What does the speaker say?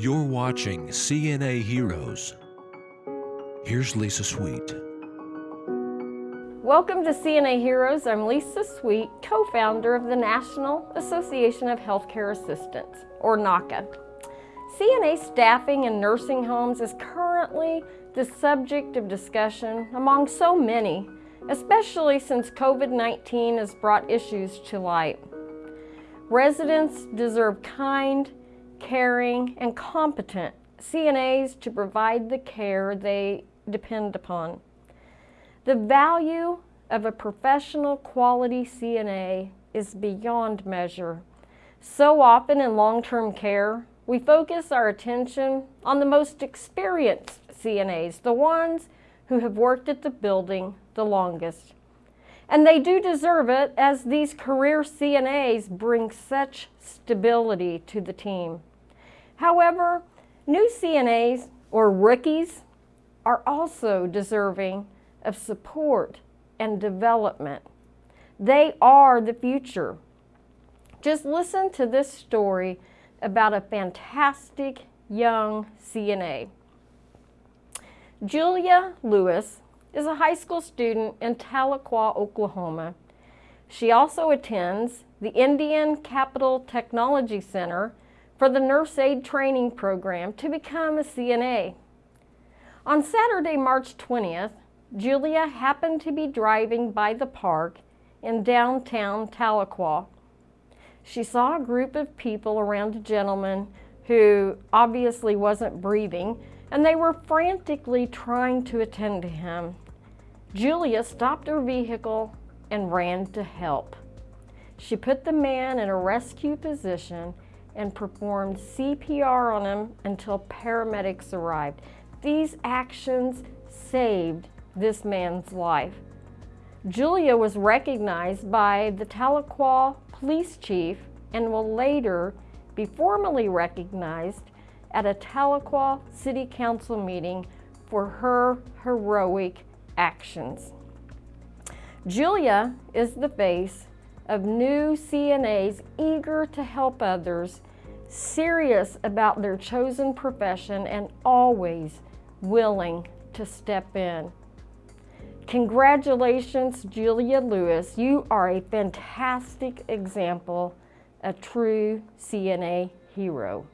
You're watching CNA Heroes. Here's Lisa Sweet. Welcome to CNA Heroes. I'm Lisa Sweet, co-founder of the National Association of Healthcare Assistants, or NAHCA. CNA staffing in nursing homes is currently the subject of discussion among so many, especially since COVID-19 has brought issues to light. Residents deserve kind, caring, and competent CNAs to provide the care they depend upon. The value of a professional quality CNA is beyond measure. So often in long-term care, we focus our attention on the most experienced CNAs, the ones who have worked at the building the longest. And they do deserve it as these career CNAs bring such stability to the team. However, new CNAs or rookies are also deserving of support and development. They are the future. Just listen to this story about a fantastic young CNA. Julia Lewis is a high school student in Tahlequah, Oklahoma. She also attends the Indian Capital Technology Center for the Nurse Aid Training Program to become a CNA. On Saturday, March 20th, Julia happened to be driving by the park in downtown Tahlequah. She saw a group of people around a gentleman who obviously wasn't breathing, and they were frantically trying to attend to him. Julia stopped her vehicle and ran to help. She put the man in a rescue position and performed CPR on him until paramedics arrived. These actions saved this man's life. Julia was recognized by the Tahlequah police chief and will later be formally recognized at a Tahlequah City Council meeting for her heroic actions. Julia is the face of new CNAs eager to help others, serious about their chosen profession, and always willing to step in. Congratulations, Julia Lewis. You are a fantastic example, a true CNA hero.